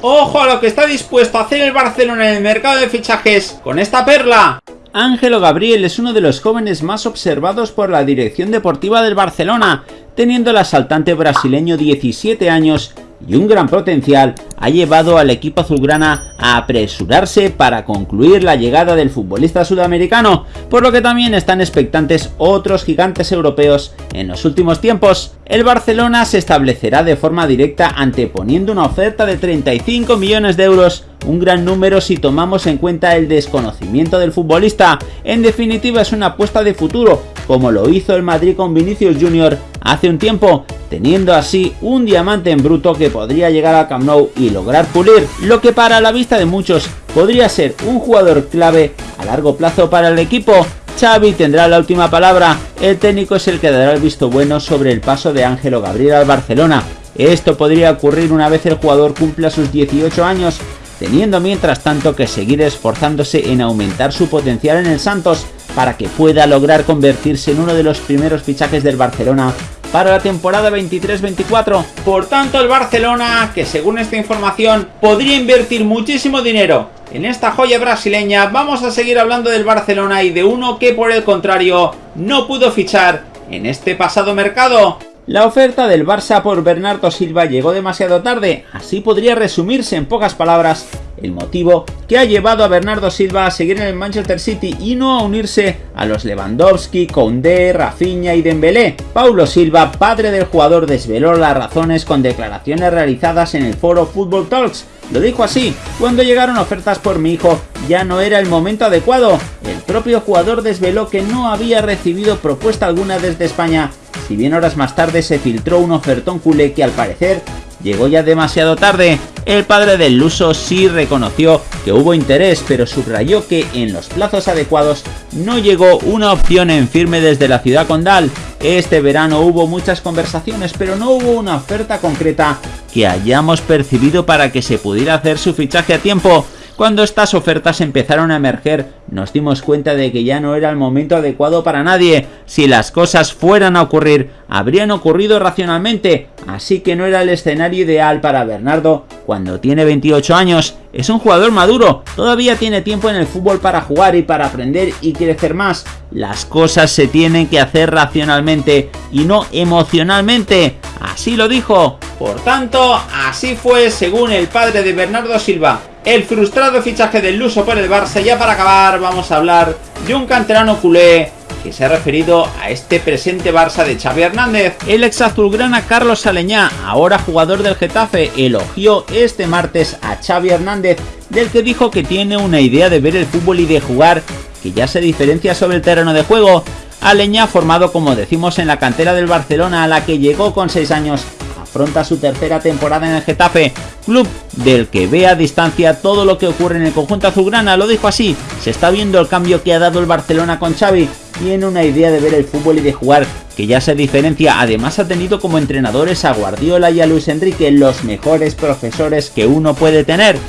Ojo a lo que está dispuesto a hacer el Barcelona en el mercado de fichajes con esta perla. Ángelo Gabriel es uno de los jóvenes más observados por la dirección deportiva del Barcelona, teniendo el asaltante brasileño 17 años y un gran potencial, ha llevado al equipo azulgrana a apresurarse para concluir la llegada del futbolista sudamericano, por lo que también están expectantes otros gigantes europeos en los últimos tiempos. El Barcelona se establecerá de forma directa anteponiendo una oferta de 35 millones de euros un gran número si tomamos en cuenta el desconocimiento del futbolista. En definitiva es una apuesta de futuro, como lo hizo el Madrid con Vinicius Jr. hace un tiempo, teniendo así un diamante en bruto que podría llegar al Camp Nou y lograr pulir, lo que para la vista de muchos podría ser un jugador clave a largo plazo para el equipo. Xavi tendrá la última palabra, el técnico es el que dará el visto bueno sobre el paso de Ángelo Gabriel al Barcelona. Esto podría ocurrir una vez el jugador cumpla sus 18 años, teniendo mientras tanto que seguir esforzándose en aumentar su potencial en el Santos para que pueda lograr convertirse en uno de los primeros fichajes del Barcelona para la temporada 23-24. Por tanto, el Barcelona, que según esta información podría invertir muchísimo dinero en esta joya brasileña, vamos a seguir hablando del Barcelona y de uno que por el contrario no pudo fichar en este pasado mercado. La oferta del Barça por Bernardo Silva llegó demasiado tarde, así podría resumirse en pocas palabras el motivo que ha llevado a Bernardo Silva a seguir en el Manchester City y no a unirse a los Lewandowski, Koundé, Rafinha y Dembélé. Paulo Silva, padre del jugador, desveló las razones con declaraciones realizadas en el foro Football Talks. Lo dijo así, cuando llegaron ofertas por mi hijo ya no era el momento adecuado. El propio jugador desveló que no había recibido propuesta alguna desde España si bien horas más tarde se filtró un ofertón culé que al parecer llegó ya demasiado tarde. El padre del Luso sí reconoció que hubo interés, pero subrayó que en los plazos adecuados no llegó una opción en firme desde la ciudad condal. Este verano hubo muchas conversaciones, pero no hubo una oferta concreta que hayamos percibido para que se pudiera hacer su fichaje a tiempo. Cuando estas ofertas empezaron a emerger, nos dimos cuenta de que ya no era el momento adecuado para nadie. Si las cosas fueran a ocurrir, habrían ocurrido racionalmente, así que no era el escenario ideal para Bernardo cuando tiene 28 años. Es un jugador maduro, todavía tiene tiempo en el fútbol para jugar y para aprender y crecer más. Las cosas se tienen que hacer racionalmente y no emocionalmente. Así lo dijo. Por tanto, así fue según el padre de Bernardo Silva. El frustrado fichaje del Luso por el Barça. Ya para acabar vamos a hablar de un canterano culé que se ha referido a este presente Barça de Xavi Hernández. El ex azulgrana Carlos Saleñá, ahora jugador del Getafe, elogió este martes a Xavi Hernández, del que dijo que tiene una idea de ver el fútbol y de jugar que ya se diferencia sobre el terreno de juego. Aleñá, formado como decimos en la cantera del Barcelona, a la que llegó con 6 años, afronta su tercera temporada en el Getafe, club del que ve a distancia todo lo que ocurre en el conjunto azulgrana, lo dijo así, se está viendo el cambio que ha dado el Barcelona con Xavi, tiene una idea de ver el fútbol y de jugar que ya se diferencia, además ha tenido como entrenadores a Guardiola y a Luis Enrique, los mejores profesores que uno puede tener.